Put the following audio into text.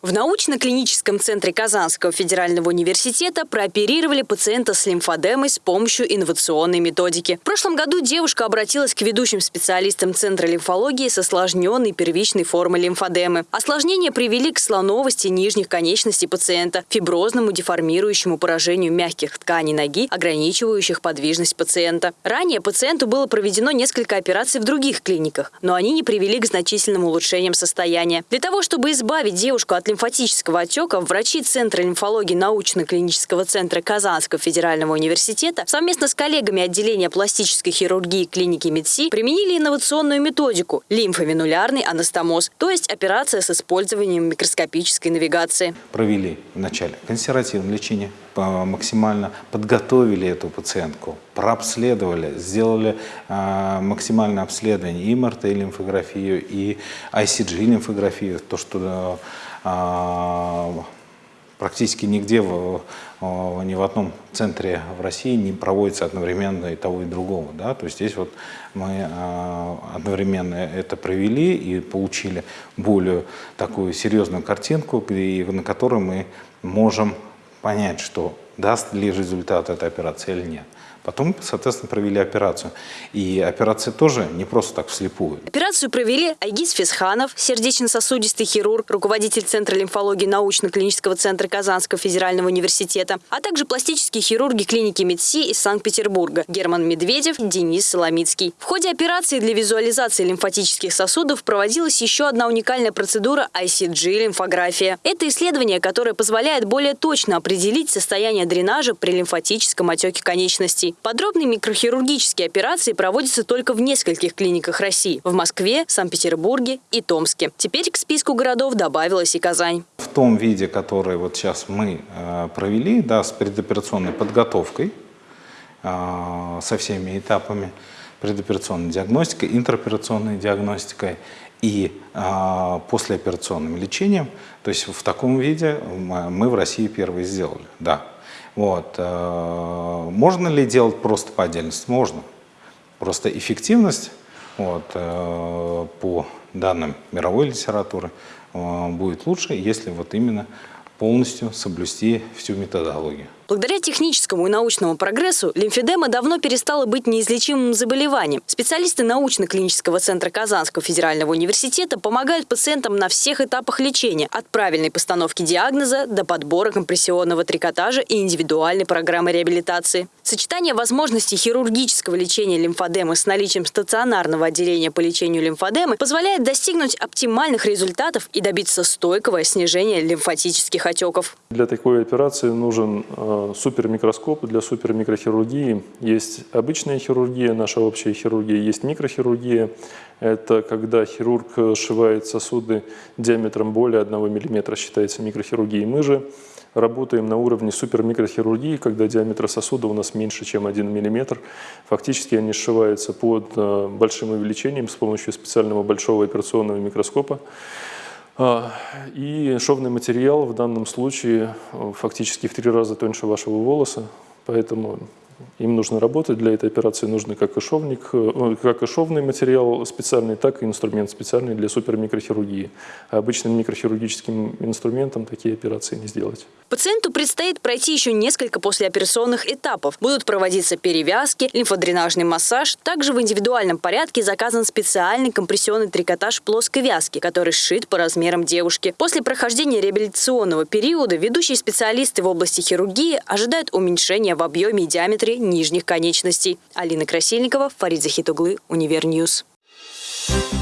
В научно-клиническом центре Казанского федерального университета прооперировали пациента с лимфодемой с помощью инновационной методики. В прошлом году девушка обратилась к ведущим специалистам Центра лимфологии с осложненной первичной формой лимфодемы. Осложнения привели к слоновости нижних конечностей пациента, фиброзному деформирующему поражению мягких тканей ноги, ограничивающих подвижность пациента. Ранее пациенту было проведено несколько операций в других клиниках, но они не привели к значительным улучшениям состояния. Для того, чтобы избавить девушку от лимфатического отека врачи Центра лимфологии научно-клинического центра Казанского федерального университета совместно с коллегами отделения пластической хирургии клиники МедСи применили инновационную методику – лимфовенулярный анастомоз, то есть операция с использованием микроскопической навигации. Провели вначале консервативное лечение, максимально подготовили эту пациентку, прообследовали, сделали э, максимальное обследование и МРТ лимфографию, и ICG лимфографию, то, что а, практически нигде, в, ни в одном центре в России не проводится одновременно и того, и другого. Да? То есть здесь вот мы а, одновременно это провели и получили более такую серьезную картинку, на которой мы можем понять, что даст ли результат эта операция или нет. Потом, соответственно, провели операцию. И операция тоже не просто так вслепую. Операцию провели Айгиз Фесханов, сердечно-сосудистый хирург, руководитель Центра лимфологии научно-клинического центра Казанского федерального университета, а также пластические хирурги клиники МедСи из Санкт-Петербурга Герман Медведев, Денис Соломицкий. В ходе операции для визуализации лимфатических сосудов проводилась еще одна уникальная процедура ICG-лимфография. Это исследование, которое позволяет более точно определить состояние дренажа при лимфатическом отеке конечностей. Подробные микрохирургические операции проводятся только в нескольких клиниках России – в Москве, Санкт-Петербурге и Томске. Теперь к списку городов добавилась и Казань. В том виде, который вот сейчас мы э, провели, да, с предоперационной подготовкой, э, со всеми этапами, предоперационной диагностикой, интероперационной диагностикой и э, послеоперационным лечением. То есть в таком виде мы в России первые сделали, да. Вот. Э, можно ли делать просто по отдельности? Можно. Просто эффективность вот, э, по данным мировой литературы э, будет лучше, если вот именно полностью соблюсти всю методологию. Благодаря техническому и научному прогрессу лимфедема давно перестала быть неизлечимым заболеванием. Специалисты научно-клинического центра Казанского федерального университета помогают пациентам на всех этапах лечения, от правильной постановки диагноза до подбора компрессионного трикотажа и индивидуальной программы реабилитации. Сочетание возможностей хирургического лечения лимфодемы с наличием стационарного отделения по лечению лимфодемы позволяет достигнуть оптимальных результатов и добиться стойкого снижения лимфатических отеков. Для такой операции нужен э, супермикроскоп для супермикрохирургии. Есть обычная хирургия, наша общая хирургия, есть микрохирургия. Это когда хирург сшивает сосуды диаметром более 1 мм, считается микрохирургией. Мы же работаем на уровне супермикрохирургии, когда диаметр сосуда у нас меньше, чем 1 мм. Фактически они сшиваются под э, большим увеличением с помощью специального большого операционного микроскопа. А, и шовный материал в данном случае э, фактически в три раза тоньше вашего волоса, поэтому им нужно работать, для этой операции нужны как и, шовник, э, как и шовный материал специальный, так и инструмент специальный для супермикрохирургии. А обычным микрохирургическим инструментом такие операции не сделать. Пациенту предстоит пройти еще несколько послеоперационных этапов. Будут проводиться перевязки, лимфодренажный массаж. Также в индивидуальном порядке заказан специальный компрессионный трикотаж плоской вязки, который сшит по размерам девушки. После прохождения реабилитационного периода ведущие специалисты в области хирургии ожидают уменьшения в объеме и диаметре нижних конечностей. Алина Красильникова, Фарид Захитуглы, Univer News. Thank you